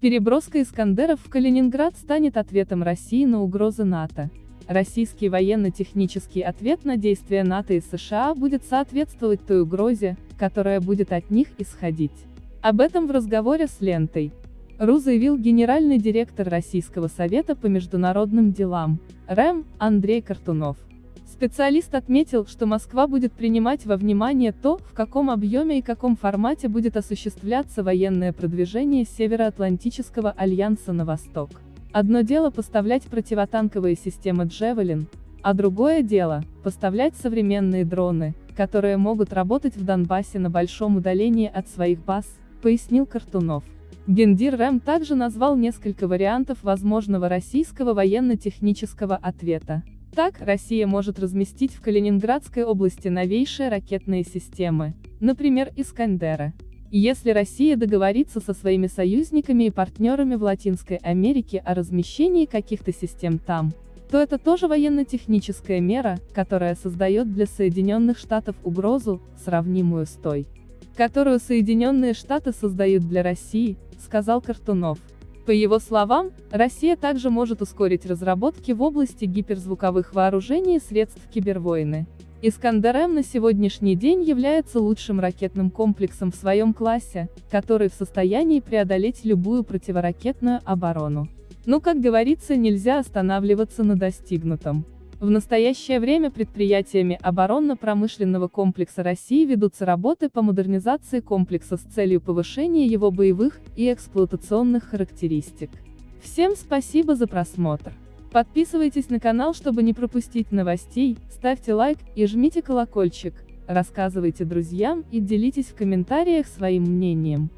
Переброска «Искандеров» в Калининград станет ответом России на угрозы НАТО. Российский военно-технический ответ на действия НАТО и США будет соответствовать той угрозе, которая будет от них исходить. Об этом в разговоре с лентой. РУ заявил генеральный директор Российского совета по международным делам, РЭМ, Андрей Картунов. Специалист отметил, что Москва будет принимать во внимание то, в каком объеме и каком формате будет осуществляться военное продвижение Североатлантического альянса на восток. Одно дело поставлять противотанковые системы «Джевелин», а другое дело – поставлять современные дроны, которые могут работать в Донбассе на большом удалении от своих баз, пояснил Картунов. Гендир РЭМ также назвал несколько вариантов возможного российского военно-технического ответа. Так, Россия может разместить в Калининградской области новейшие ракетные системы, например, Искандера. Если Россия договорится со своими союзниками и партнерами в Латинской Америке о размещении каких-то систем там, то это тоже военно-техническая мера, которая создает для Соединенных Штатов угрозу, сравнимую с той, которую Соединенные Штаты создают для России, сказал Картунов. По его словам, Россия также может ускорить разработки в области гиперзвуковых вооружений и средств кибервойны. «Искандер-М» на сегодняшний день является лучшим ракетным комплексом в своем классе, который в состоянии преодолеть любую противоракетную оборону. Но, как говорится, нельзя останавливаться на достигнутом. В настоящее время предприятиями оборонно-промышленного комплекса России ведутся работы по модернизации комплекса с целью повышения его боевых и эксплуатационных характеристик. Всем спасибо за просмотр. Подписывайтесь на канал, чтобы не пропустить новостей, ставьте лайк и жмите колокольчик, рассказывайте друзьям и делитесь в комментариях своим мнением.